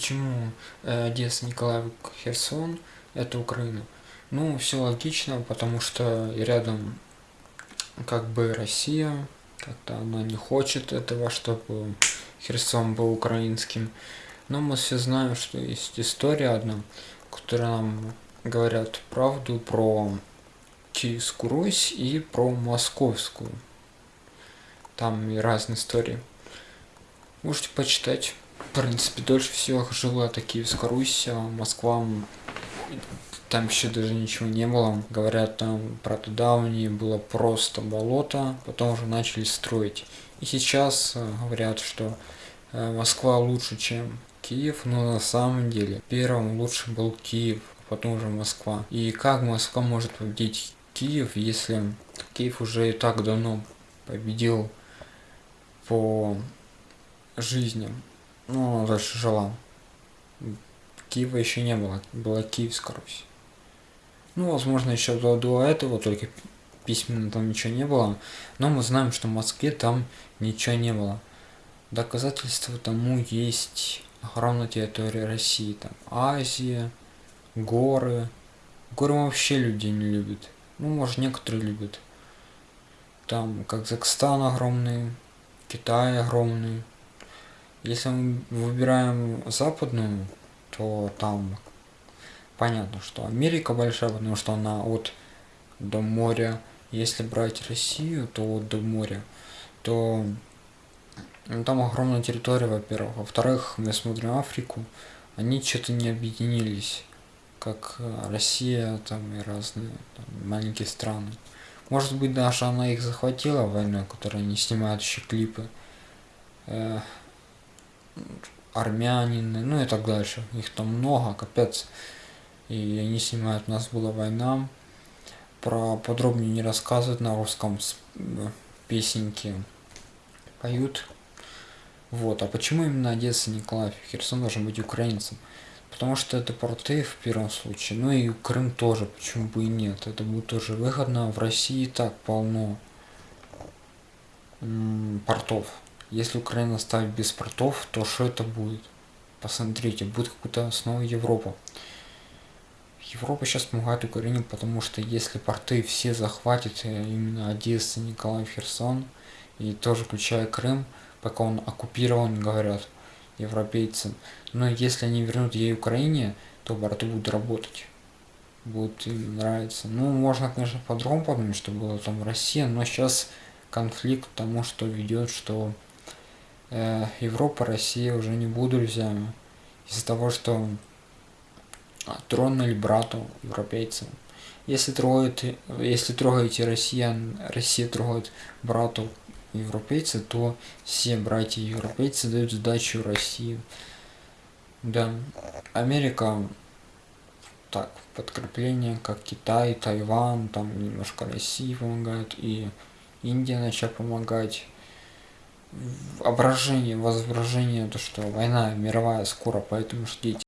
почему э, Одесса, Николаев, Херсон – это Украина? Ну, все логично, потому что рядом как бы Россия, как-то она не хочет этого, чтобы Херсон был украинским. Но мы все знаем, что есть история одна, которая нам говорят правду про Киевскую Русь и про Московскую. Там и разные истории. Можете почитать. В принципе, дольше всех жила это Киевская Русь, а Москва там еще даже ничего не было. Говорят, там про давние было просто болото, потом уже начали строить. И сейчас э, говорят, что э, Москва лучше, чем Киев, но на самом деле первым лучше был Киев, а потом уже Москва. И как Москва может победить Киев, если Киев уже и так давно победил по жизни. Ну, дальше жила. Киева еще не было, была Киевская Русь. Ну, возможно, еще до, до этого, только письменно там ничего не было. Но мы знаем, что в Москве там ничего не было. Доказательства тому есть огромная территория России. Там Азия, горы. Горы вообще люди не любят. Ну, может, некоторые любят. Там Казахстан огромный, Китай огромный. Если мы выбираем западную, то там понятно, что Америка большая, потому что она от до моря. Если брать Россию, то от до моря, то ну, там огромная территория, во-первых. Во-вторых, мы смотрим Африку, они что-то не объединились, как Россия там и разные там, маленькие страны. Может быть, даже она их захватила войной, которая не снимают еще клипы. Армянины, ну и так дальше. Их там много, капец и они снимают «У нас была война». Про подробнее не рассказывают на русском э, песенки поют. Вот. А почему именно Одесса, Николаев и Херсон должен быть украинцем? Потому что это порты в первом случае. Ну и Крым тоже, почему бы и нет. Это будет тоже выгодно. В России так полно портов. Если Украина ставит без портов, то что это будет? Посмотрите, будет какая-то снова Европа. Европа сейчас помогает Украине, потому что если порты все захватят, э, именно Одесса, Николаев, Херсон, и тоже включая Крым, пока он оккупирован, говорят европейцы. Но если они вернут ей Украине, то порты будут работать. Будет им нравиться. Ну, можно, конечно, по-другому подумать, что было там Россия, но сейчас конфликт тому, что ведет, что э, Европа, Россия уже не будут друзьями. Из-за того, что тронули брату европейцам. Если трогаете, если трогаете россиян, Россия трогает брату европейца, то все братья европейцы дают сдачу России. Да, Америка, так, подкрепление, как Китай, Тайван, там немножко России помогает, и Индия начала помогать. Ображение, возображение, то, что война мировая скоро, поэтому ждите.